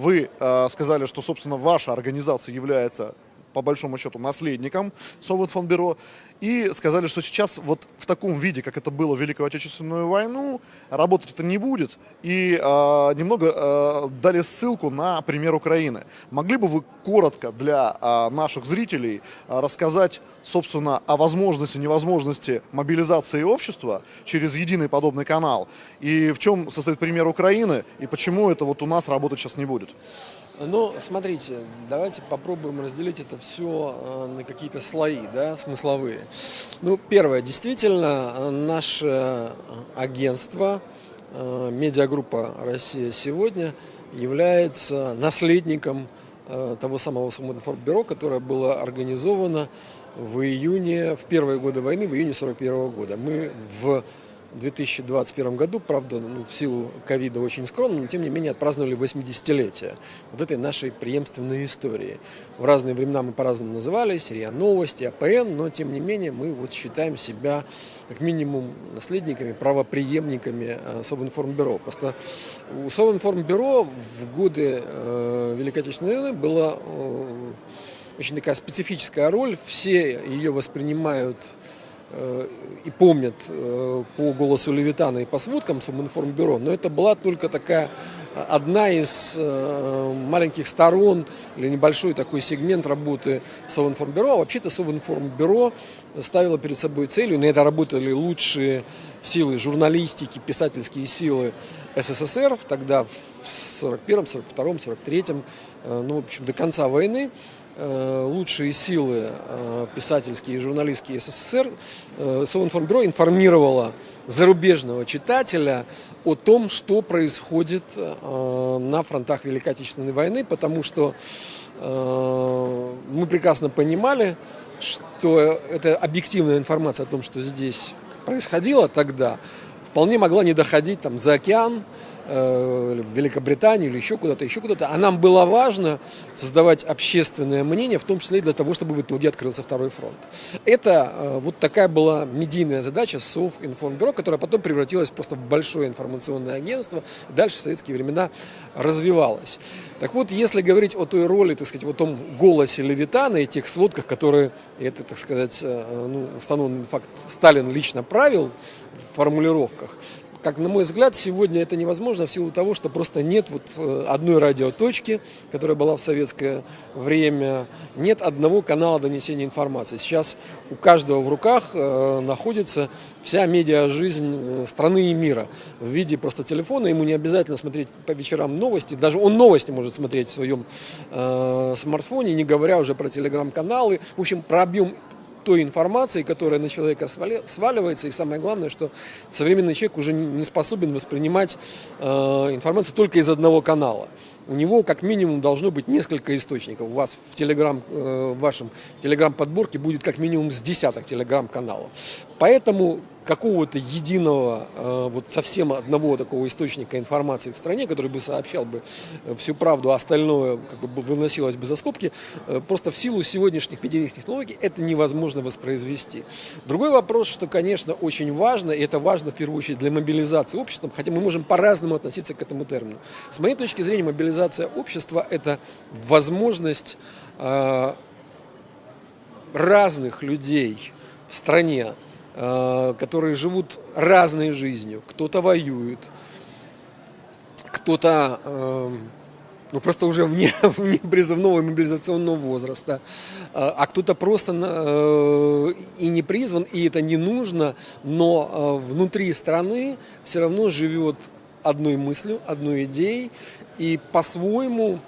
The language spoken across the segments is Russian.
Вы э, сказали, что, собственно, ваша организация является по большому счету, наследником Совинформбюро, и сказали, что сейчас вот в таком виде, как это было в Великую Отечественную войну, работать это не будет, и э, немного э, дали ссылку на пример Украины. Могли бы вы коротко для э, наших зрителей э, рассказать, собственно, о возможности, невозможности мобилизации общества через единый подобный канал, и в чем состоит пример Украины, и почему это вот у нас работать сейчас не будет? Ну, смотрите, давайте попробуем разделить это все э, на какие-то слои, да, смысловые. Ну, первое, действительно, э, наше агентство, э, медиагруппа «Россия сегодня» является наследником того самого Совинформбюро, которое было организовано в июне, в первые годы войны, в июне 41 года. Мы в 2021 году, правда, ну, в силу ковида очень скромно, но тем не менее отпраздновали 80-летие вот этой нашей преемственной истории. В разные времена мы по-разному назывались, РИА Новости, АПН, но тем не менее мы вот считаем себя как минимум наследниками, правоприемниками э, Совинформбюро. Просто у Совинформбюро в годы э, Великой Отечественной войны была э, очень такая специфическая роль, все ее воспринимают и помнят э, по голосу Левитана и по сводкам Суминформбюро, но это была только такая э, одна из маленьких сторон или небольшой такой сегмент работы Совинформбюро. А вообще-то Совинформбюро ставило перед собой целью, на это работали лучшие силы журналистики, писательские силы СССР, тогда в 41-м, 42-м, 43-м, ну, в общем, до конца войны, Э, лучшие силы э, писательские и журналистские СССР, э, Совинформбюро информировало зарубежного читателя о том, что происходит на фронтах Великой Отечественной войны, потому что мы прекрасно понимали, что это объективная информация о том, что здесь происходило тогда, вполне могла не доходить там, за океан, э, в Великобританию или еще куда-то, еще куда-то. А нам было важно создавать общественное мнение, в том числе и для того, чтобы в итоге открылся второй фронт. Это э, вот такая была медийная задача Совинформбюро, которая потом превратилась просто в большое информационное агентство, дальше в советские времена развивалась. Так вот, если говорить о той роли, так сказать, о том голосе Левитана и тех сводках, которые, это, так сказать, э, ну, установленный факт, Сталин лично правил формулировках, как на мой взгляд, сегодня это невозможно в силу того, что просто нет вот э, одной радиоточки, которая была в советское время, нет одного канала донесения информации. Сейчас у каждого в руках э, находится вся медиа-жизнь э, страны и мира в виде просто телефона. Ему не обязательно смотреть по вечерам новости, даже он новости может смотреть в своем смартфоне, не говоря уже про телеграм-каналы. В общем, про объем той информации, которая на человека сваливается. И самое главное, что современный человек уже не способен воспринимать э, информацию только из одного канала. У него как минимум должно быть несколько источников. У вас в, телеграм, э, в вашем телеграм-подборке будет как минимум с десяток телеграм-каналов. Поэтому какого-то единого, э, вот совсем одного такого источника информации в стране, который бы сообщал бы э, всю правду, а остальное как бы выносилось бы за скобки, э, просто в силу сегодняшних медийных технологий это невозможно воспроизвести. Другой вопрос, что, конечно, очень важно, и это важно в первую очередь для мобилизации общества, хотя мы можем по-разному относиться к этому термину. С моей точки зрения, мобилизация общества – это возможность разных людей в стране которые живут разной жизнью. Кто-то воюет, кто-то э, ну, просто уже вне, вне призывного мобилизационного возраста, э, а кто-то просто и не призван, и это не нужно, но внутри страны все равно живет одной мыслью, одной идеей, и по-своему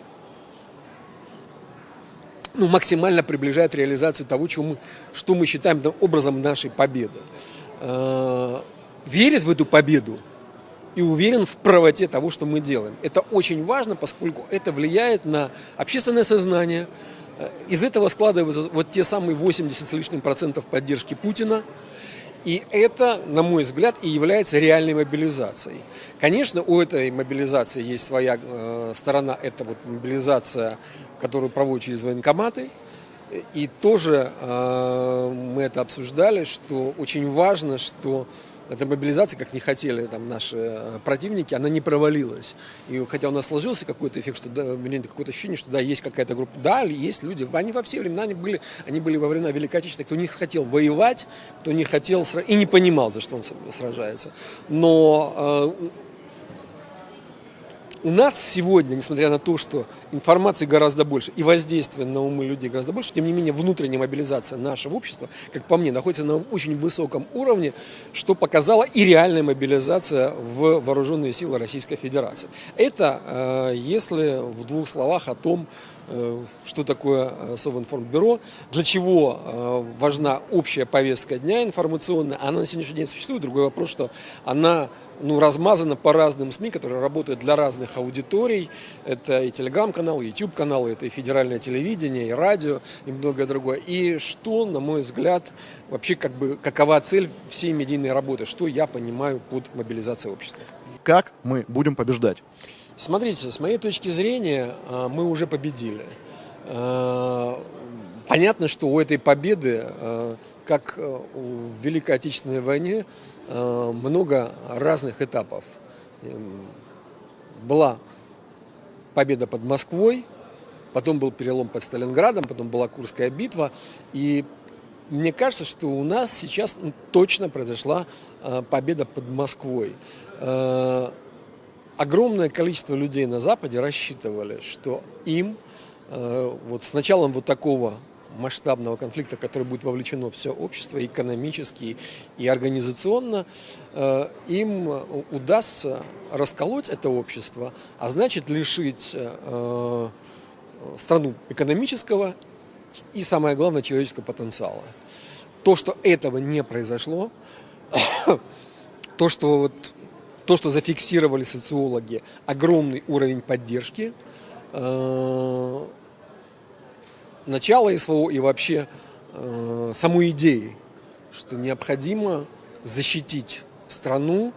ну, максимально приближает реализацию того, чего мы, что мы считаем образом нашей победы. Э, верит в эту победу и уверен в правоте того, что мы делаем. Это очень важно, поскольку это влияет на общественное сознание. Э, из этого складываются вот те самые 80 с лишним процентов поддержки Путина – и это, на мой взгляд, и является реальной мобилизацией. Конечно, у этой мобилизации есть своя э, сторона, это вот мобилизация, которую проводят через военкоматы. И тоже э, мы это обсуждали, что очень важно, что эта мобилизация, как не хотели там наши э, противники, она не провалилась. И хотя у нас сложился какой-то эффект, что да, какое-то ощущение, что да, есть какая-то группа, да, есть люди, они во все времена они были, они были во времена Великой Отечественной, кто не хотел воевать, кто не хотел и не понимал, за что он сражается. Но э, у нас сегодня, несмотря на то, что информации гораздо больше и воздействия на умы людей гораздо больше, тем не менее внутренняя мобилизация нашего общества, как по мне, находится на очень высоком уровне, что показала и реальная мобилизация в вооруженные силы Российской Федерации. Это, э, если в двух словах о том, что такое э, Совинформбюро, для чего важна общая повестка дня информационная, она на сегодняшний день существует. Другой вопрос, что она ну, размазана по разным СМИ, которые работают для разных аудиторий. Это и телеграм-канал, и YouTube-канал, это и федеральное телевидение, и радио, и многое другое. И что, на мой взгляд, вообще как бы, какова цель всей медийной работы, что я понимаю под мобилизацией общества. Как мы будем побеждать? Смотрите, с моей точки зрения, а, мы уже победили. А, понятно, что у этой победы, а, как в Великой Отечественной войне, много разных этапов. Эм, была победа под Москвой, потом был перелом под Сталинградом, потом была Курская битва. И мне кажется, что у нас сейчас точно произошла победа под Москвой. Э, огромное количество людей на Западе рассчитывали, что им вот с началом вот такого масштабного конфликта, который будет вовлечено все общество, экономически и организационно, э, им удастся расколоть это общество, а значит лишить э, страну экономического и, самое главное, человеческого потенциала. То, что этого не произошло, то, что, вот, то, что зафиксировали социологи, огромный уровень поддержки, э, начало СВО и вообще э, саму идеи, что необходимо защитить страну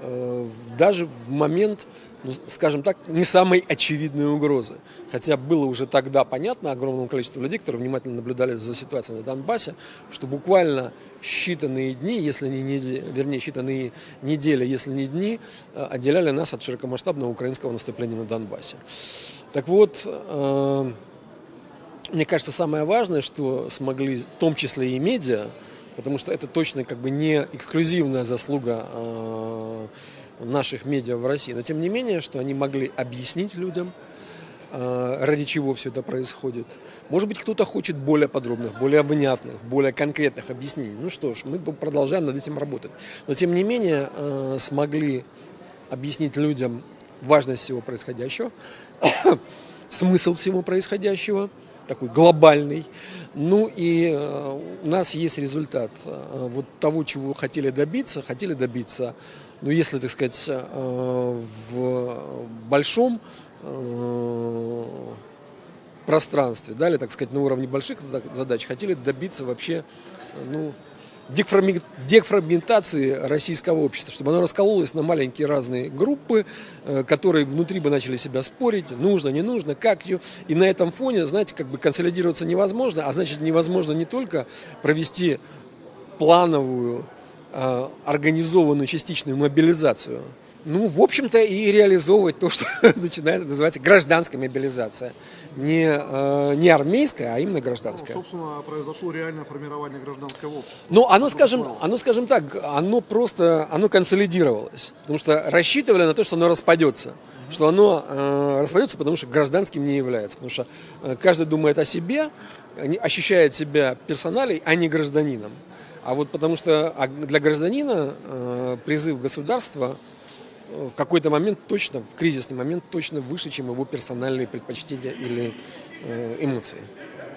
э, даже в момент, ну, скажем так, не самой очевидной угрозы. Хотя было уже тогда понятно огромному количеству людей, которые внимательно наблюдали за ситуацией на Донбассе, что буквально считанные дни, если не недели, вернее, считанные недели, если не дни, э, отделяли нас от широкомасштабного украинского наступления на Донбассе. Так вот, э, мне кажется, самое важное, что смогли, в том числе и медиа, потому что это точно как бы не эксклюзивная заслуга э, наших медиа в России, но тем не менее, что они могли объяснить людям, э, ради чего все это происходит. Может быть, кто-то хочет более подробных, более внятных, более конкретных объяснений. Ну что ж, мы продолжаем над этим работать. Но тем не менее, э, смогли объяснить людям важность всего происходящего, смысл всего происходящего – такой глобальный. Ну и э, у нас есть результат э, вот того, чего хотели добиться. Хотели добиться, ну если, так сказать, э, в большом пространстве, да, или, так сказать, на уровне больших задач, хотели добиться вообще, ну, дефрагментации российского общества, чтобы оно раскололось на маленькие разные группы, э, которые внутри бы начали себя спорить, нужно, не нужно, как ее. И на этом фоне, знаете, как бы консолидироваться невозможно, а значит невозможно не только провести плановую, э, организованную частичную мобилизацию, ну, в общем-то, и реализовывать то, что начинает называться гражданская мобилизация. Не, э, не армейская, а именно гражданская. Ну, собственно, произошло реальное формирование гражданского общества. Ну, оно, скажем, оно, скажем так, оно просто, оно консолидировалось. Потому что рассчитывали на то, что оно распадется. Что оно э, распадется, потому что гражданским не является. Потому что э, каждый думает о себе, ощущает себя персоналей, а не гражданином. А вот потому что а для гражданина э, призыв государства в какой-то момент точно, в кризисный момент точно выше, чем его персональные предпочтения или э, эмоции.